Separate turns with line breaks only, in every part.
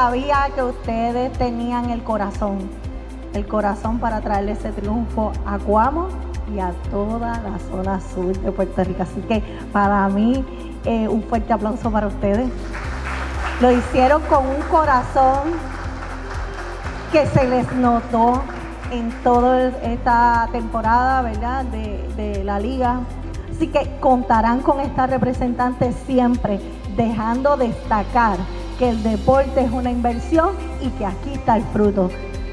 sabía que ustedes tenían el corazón, el corazón para traerle ese triunfo a Cuamo y a toda la zona sur de Puerto Rico. Así que para mí, eh, un fuerte aplauso para ustedes. Lo hicieron con un corazón que se les notó en toda esta temporada, ¿verdad? De, de la liga. Así que contarán con esta representante siempre, dejando destacar que el deporte es una inversión y que aquí está el fruto.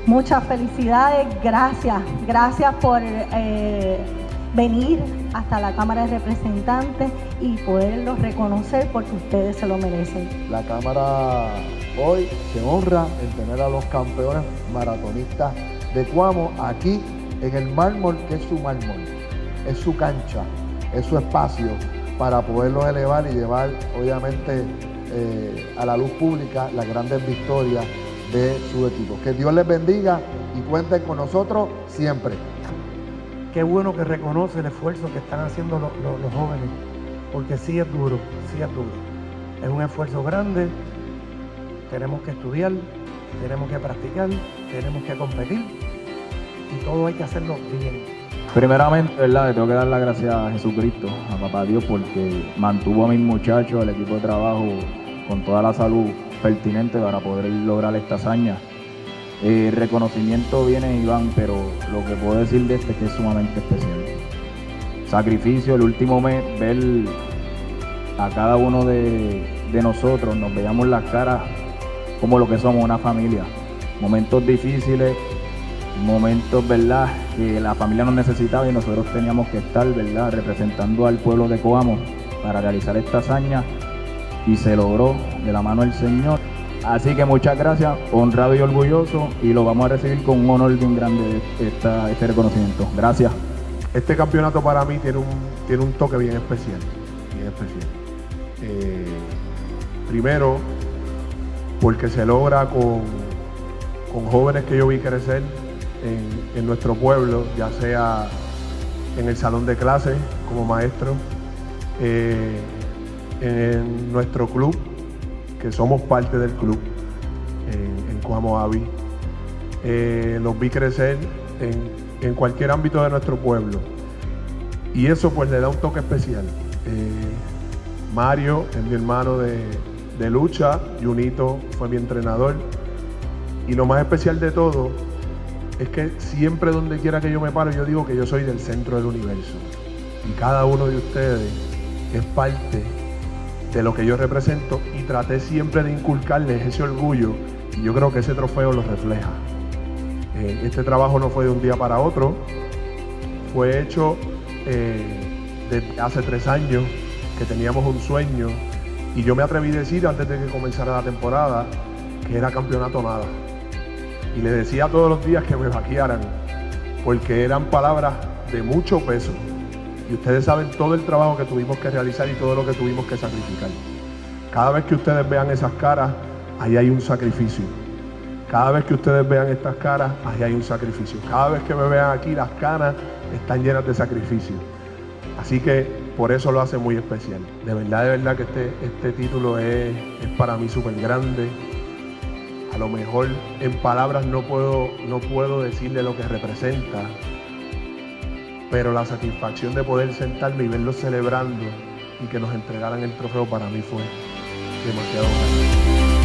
Muchas felicidades, gracias, gracias por eh, venir hasta la Cámara de Representantes y poderlos reconocer porque ustedes se lo merecen.
La Cámara hoy se honra en tener a los campeones maratonistas de Cuamo aquí en el mármol que es su mármol, es su cancha, es su espacio para poderlos elevar y llevar obviamente eh, a la luz pública las grandes victorias de su equipo. Que Dios les bendiga y cuenten con nosotros siempre.
Qué bueno que reconoce el esfuerzo que están haciendo los, los jóvenes, porque sí es duro, sí es duro. Es un esfuerzo grande, tenemos que estudiar, tenemos que practicar, tenemos que competir y todo hay que hacerlo bien.
Primeramente, ¿verdad? Le tengo que dar las gracias a Jesucristo, a Papá Dios, porque mantuvo a mis muchachos, al equipo de trabajo, con toda la salud pertinente para poder lograr esta hazaña. El reconocimiento viene Iván, pero lo que puedo decir de este es que es sumamente especial. Sacrificio, el último mes, ver a cada uno de, de nosotros, nos veíamos las caras como lo que somos, una familia. Momentos difíciles, momentos, ¿verdad?, que la familia nos necesitaba y nosotros teníamos que estar, ¿verdad?, representando al pueblo de Coamo para realizar esta hazaña y se logró de la mano del Señor. Así que muchas gracias, honrado y orgulloso, y lo vamos a recibir con un honor bien grande este reconocimiento. Gracias.
Este campeonato para mí tiene un, tiene un toque bien especial, bien especial. Eh, primero, porque se logra con, con jóvenes que yo vi crecer en, nuestro pueblo, ya sea en el salón de clases como maestro, eh, en nuestro club, que somos parte del club en, en Coamo Avi. Eh, los vi crecer en, en, cualquier ámbito de nuestro pueblo. Y eso pues le da un toque especial. Eh, Mario es mi hermano de, de lucha, Junito fue mi entrenador. Y lo más especial de todo es que siempre donde quiera que yo me paro, yo digo que yo soy del centro del universo. Y cada uno de ustedes es parte de lo que yo represento y traté siempre de inculcarles ese orgullo y yo creo que ese trofeo lo refleja. Eh, este trabajo no fue de un día para otro, fue hecho eh, desde hace tres años que teníamos un sueño y yo me atreví a decir antes de que comenzara la temporada que era campeonato nada. Y le decía todos los días que me vaquearan porque eran palabras de mucho peso y ustedes saben todo el trabajo que tuvimos que realizar y todo lo que tuvimos que sacrificar. Cada vez que ustedes vean esas caras, ahí hay un sacrificio. Cada vez que ustedes vean estas caras, ahí hay un sacrificio. Cada vez que me vean aquí, las caras están llenas de sacrificio. Así que por eso lo hace muy especial. De verdad, de verdad que este, este título es, es para mí súper grande. A lo mejor en palabras no puedo, no puedo decirle lo que representa, pero la satisfacción de poder sentarme y verlos celebrando y que nos entregaran el trofeo para mí fue demasiado grande.